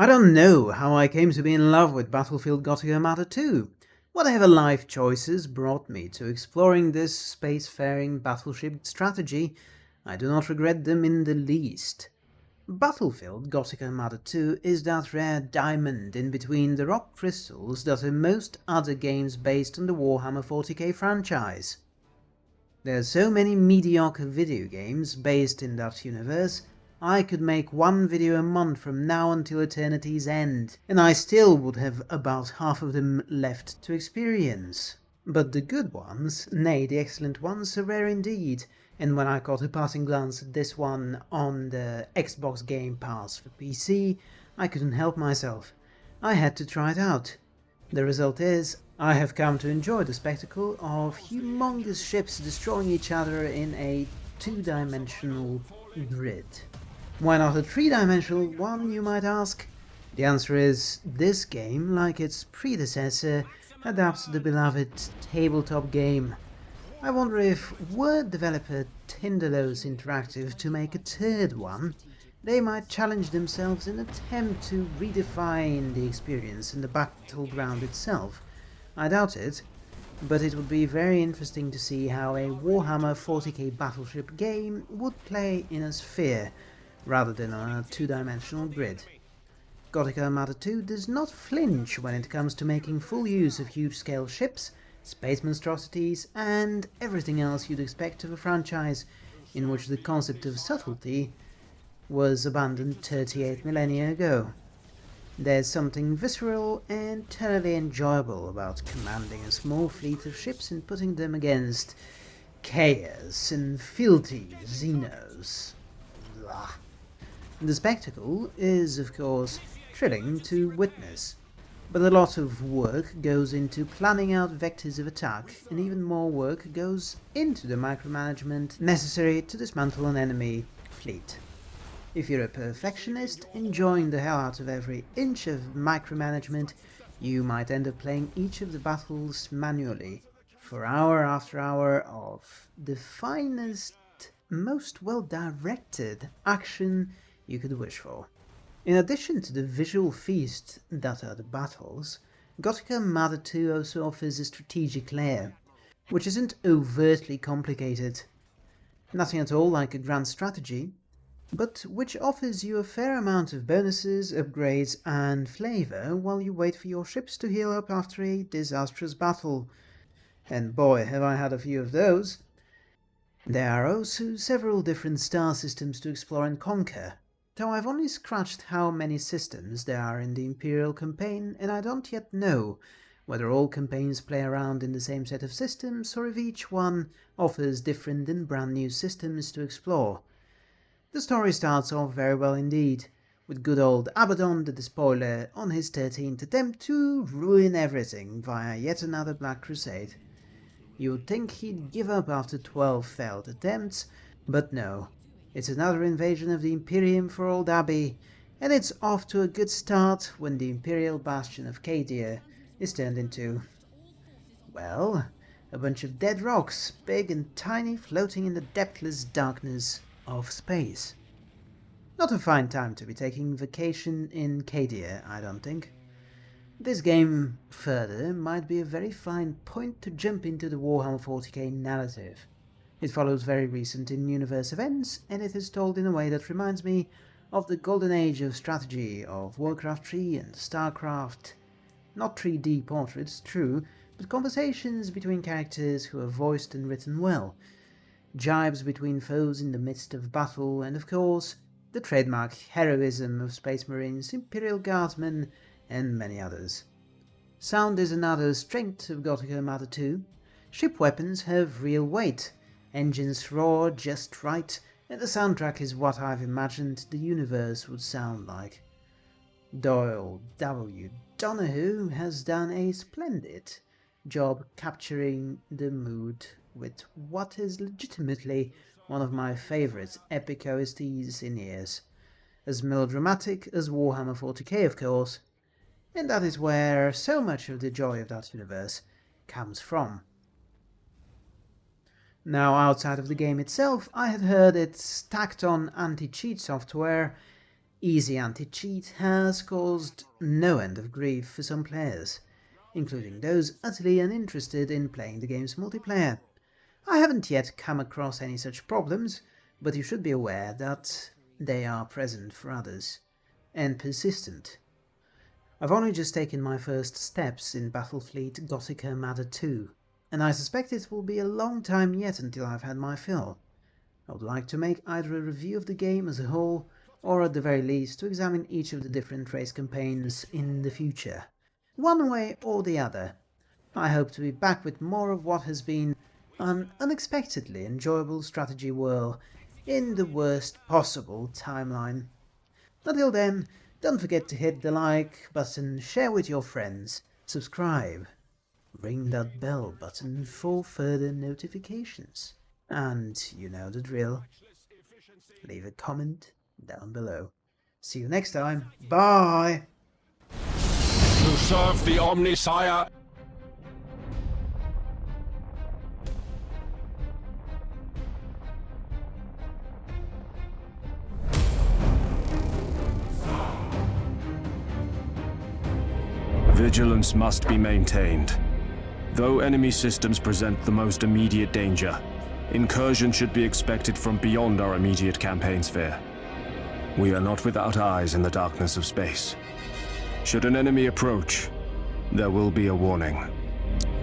I don't know how I came to be in love with Battlefleet Gothic Armada 2. Whatever life choices brought me to exploring this spacefaring battleship strategy, I do not regret them in the least. Battlefleet Gothic Armada 2 is that rare diamond in between the rock crystals that are most other games based on the Warhammer 40k franchise. There are so many mediocre video games based in that universe I could make one video a month from now until eternity's end, and I still would have about half of them left to experience. But the good ones, nay the excellent ones, are rare indeed, and when I caught a passing glance at this one on the Xbox Game Pass for PC, I couldn't help myself. I had to try it out. The result is, I have come to enjoy the spectacle of humongous ships destroying each other in a two-dimensional grid. Why not a three-dimensional one, you might ask? The answer is, this game, like its predecessor, adapts the beloved tabletop game. I wonder if were developer Tindalos Interactive to make a third one, they might challenge themselves in an attempt to redefine the experience in the battleground itself. I doubt it, but it would be very interesting to see how a Warhammer 40k battleship game would play in a sphere, rather than on a two-dimensional grid. Gothic Armada 2 does not flinch when it comes to making full use of huge-scale ships, space monstrosities, and everything else you'd expect of a franchise in which the concept of subtlety was abandoned 38 millennia ago. There's something visceral and thoroughly enjoyable about commanding a small fleet of ships and putting them against chaos and filthy xenos. Blah. The spectacle is, of course, thrilling to witness, but a lot of work goes into planning out vectors of attack, and even more work goes into the micromanagement necessary to dismantle an enemy fleet. If you're a perfectionist, enjoying the hell out of every inch of micromanagement, you might end up playing each of the battles manually, for hour after hour of the finest, most well-directed action you could wish for. In addition to the visual feast that are the battles, Gothic Armada 2 also offers a strategic layer, which isn't overtly complicated. Nothing at all like a grand strategy, but which offers you a fair amount of bonuses, upgrades and flavour while you wait for your ships to heal up after a disastrous battle. And boy, have I had a few of those. There are also several different star systems to explore and conquer, though I've only scratched how many systems there are in the Imperial campaign, and I don't yet know whether all campaigns play around in the same set of systems, or if each one offers different and brand new systems to explore. The story starts off very well indeed, with good old Abaddon the Despoiler on his 13th attempt to ruin everything via yet another Black Crusade. You'd think he'd give up after 12 failed attempts, but no, it's another invasion of the Imperium for Old Abbey, and it's off to a good start when the Imperial bastion of Cadia is turned into... well, a bunch of dead rocks, big and tiny, floating in the depthless darkness of space. Not a fine time to be taking vacation in Cadia, I don't think. This game, further, might be a very fine point to jump into the Warhammer 40k narrative. It follows very recent in-universe events, and it is told in a way that reminds me of the golden age of strategy of Warcraft 3 and StarCraft. Not 3D portraits, true, but conversations between characters who are voiced and written well, jibes between foes in the midst of battle, and of course, the trademark heroism of Space Marines, Imperial Guardsmen, and many others. Sound is another strength of Gothic Armada 2. Ship weapons have real weight, engines roar just right, and the soundtrack is what I've imagined the universe would sound like. Doyle W. Donehoo has done a splendid job capturing the mood with what is legitimately one of my favourite epic OSTs in years. As melodramatic as Warhammer 40k of course, and that is where so much of the joy of that universe comes from. Now, outside of the game itself, I had heard it's tacked on anti-cheat software, Easy anti-cheat has caused no end of grief for some players, including those utterly uninterested in playing the game's multiplayer. I haven't yet come across any such problems, but you should be aware that they are present for others, and persistent. I've only just taken my first steps in Battlefleet Gothic Armada 2, and I suspect it will be a long time yet until I've had my fill. I would like to make either a review of the game as a whole, or at the very least to examine each of the different race campaigns in the future. One way or the other. I hope to be back with more of what has been an unexpectedly enjoyable strategy whirl in the worst possible timeline. Until then, don't forget to hit the like button, share with your friends, subscribe, ring that bell button for further notifications. And you know the drill. Leave a comment down below. See you next time. Bye! To serve the Omnissiah Vigilance must be maintained. Though enemy systems present the most immediate danger, incursion should be expected from beyond our immediate campaign sphere. We are not without eyes in the darkness of space. Should an enemy approach, there will be a warning.